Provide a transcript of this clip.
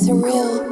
Surreal.